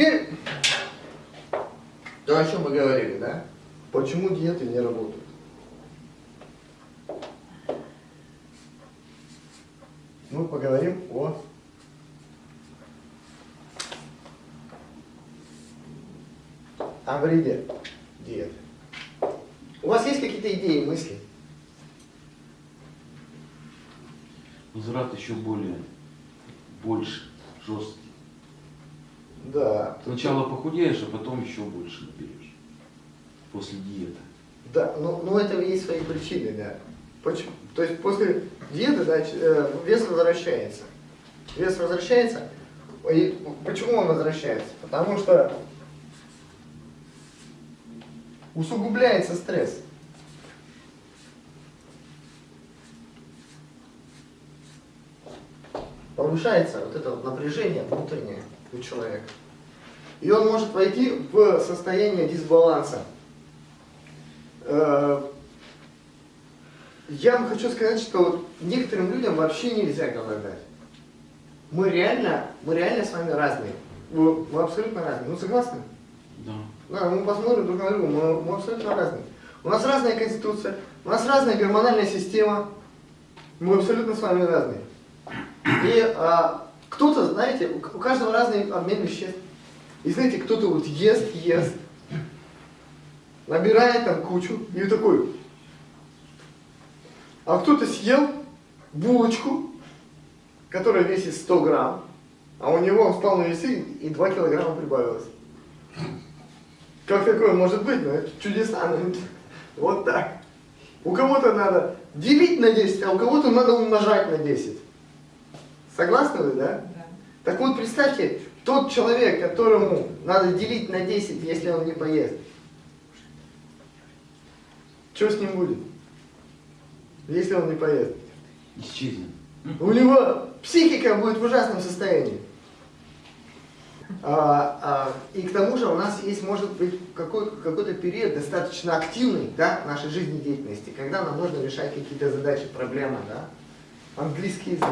теперь, то, о чем мы говорили, да? Почему диеты не работают? Мы поговорим о о вреде диеты. У вас есть какие-то идеи, мысли? Возврат еще более, больше, жесткий. Да. Сначала похудеешь, а потом еще больше наберешь. После диеты. Да, но, но это есть свои причины, да. Почему? То есть после диеты да, э, вес возвращается. Вес возвращается. И почему он возвращается? Потому что усугубляется стресс. Повышается вот это вот напряжение внутреннее у человека. И он может войти в состояние дисбаланса. Э, я вам хочу сказать, что некоторым людям вообще нельзя голодать. Мы реально, мы реально с вами разные. Мы, мы абсолютно разные. Ну согласны? Да. Да, мы посмотрим друг на друга, мы, мы абсолютно разные. У нас разная конституция, у нас разная гормональная система, мы абсолютно с вами разные. И а, кто-то, знаете, у, каждого разный обмен веществ. И знаете, кто-то вот ест, ест, набирает там кучу, и такой. А кто-то съел булочку, которая весит 100 грамм, а у него он встал на весы и 2 килограмма прибавилось. Как такое может быть? Ну, это чудеса. Вот так. У кого-то надо делить на 10, а у кого-то надо умножать на 10. Согласны вы, да? Да. Так вот, представьте, тот человек, которому надо делить на 10, если он не поест, что с ним будет, если он не поест? Исчезнет. У него психика будет в ужасном состоянии. А, а, и к тому же у нас есть, может быть, какой- какой-то период достаточно активный да, нашей жизнедеятельности, когда нам нужно решать какие-то задачи, проблемы. Да? Английский язык.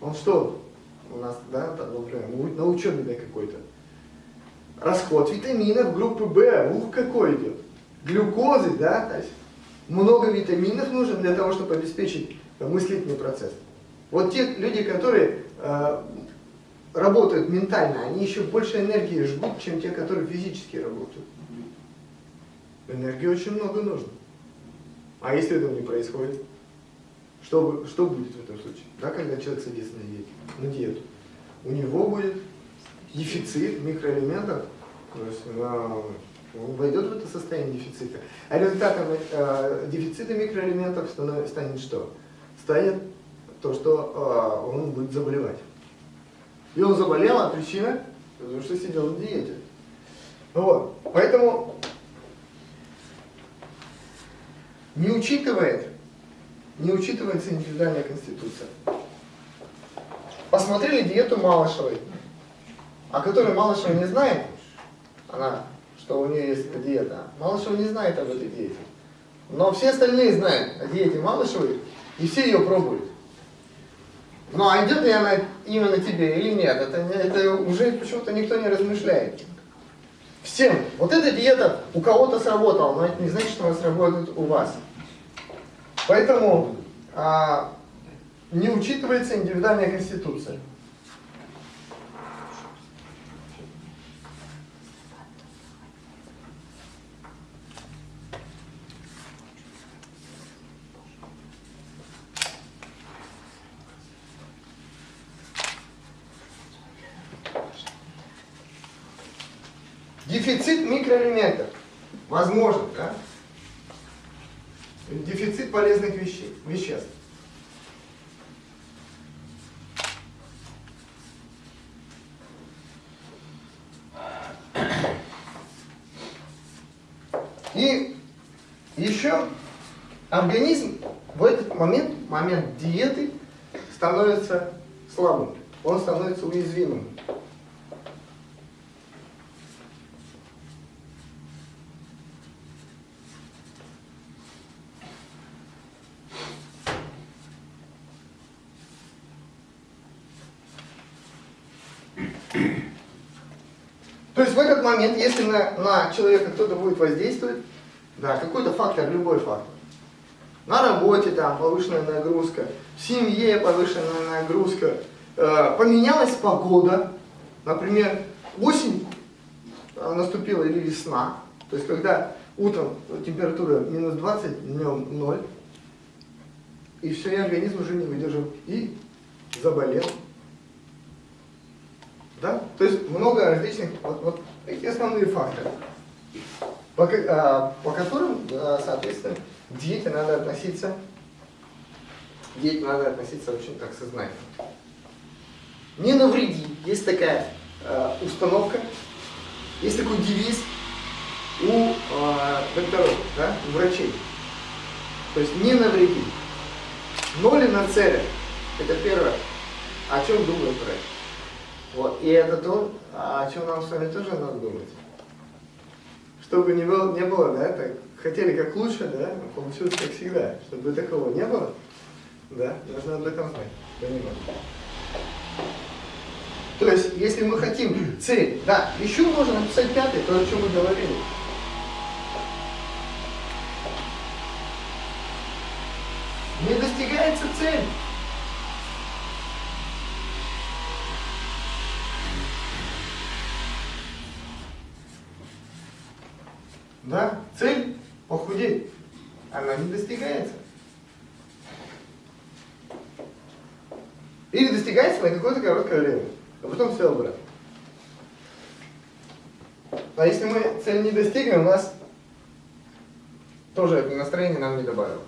Он что у нас, да, например, на учебе да, какой-то? Расход витаминов группы В, ух, какой идет. Глюкозы, да, то есть много витаминов нужно для того, чтобы обеспечить мыслительный процесс. Вот те люди, которые э, работают ментально, они еще больше энергии жгут, чем те, которые физически работают. Энергии очень много нужно. А если этого не происходит? Что, что будет в этом случае? Да, когда человек садится на диету? На диету? У него будет дефицит микроэлементов, то есть э, он войдет в это состояние дефицита. А результатом э, дефицита микроэлементов станов- станет что? Станет то, что э, он будет заболевать. И он заболел, а причина? Потому что сидел на диете. Вот. Поэтому не учитывает, не учитывается индивидуальная конституция. Посмотрели диету Малышевой, о которой Малышева не знает, она, что у нее есть эта диета. Малышева не знает об этой диете. Но все остальные знают о диете Малышевой, и все ее пробуют. Ну а идет ли она именно тебе или нет, это, это уже почему-то никто не размышляет. Всем. Вот эта диета у кого-то сработала, но это не значит, что она сработает у вас. Поэтому а, не учитывается индивидуальная конституция. Дефицит микроэлементов. Возможно, да? Дефицит полезных вещей, веществ. И еще организм в этот момент, момент диеты, становится слабым. Он становится уязвимым. То есть в этот момент, если на, на человека кто-то будет воздействовать, да, какой-то фактор, любой фактор, на работе там повышенная нагрузка, в семье повышенная нагрузка, э, поменялась погода, например, осень э, наступила или весна, то есть когда утром температура минус 20, днем 0, и все, и организм уже не выдержал, и заболел. То есть много различных, вот, вот эти основные факторы, по, а, по которым, а, соответственно, к диете надо относиться, к диете надо относиться очень так сознательно. Не навреди. Есть такая э, установка, есть такой девиз у э, докторов, да, у врачей. То есть не навреди. Ноли на целях. Это первое. О чем думает врач. Вот. И это то, о чем нам с вами тоже надо думать. Чтобы не было, не было да, так, хотели как лучше, да, получилось как всегда. Чтобы такого не было, да, нужно об этом понимать. То есть, если мы хотим цель, да, еще можно написать пятый, то, о чем мы говорили. Не достигается цель. Да, цель похудеть, она не достигается. Или достигается на какое-то короткое время, а потом все обратно. А если мы цель не достигнем, у нас тоже это настроение нам не добавило.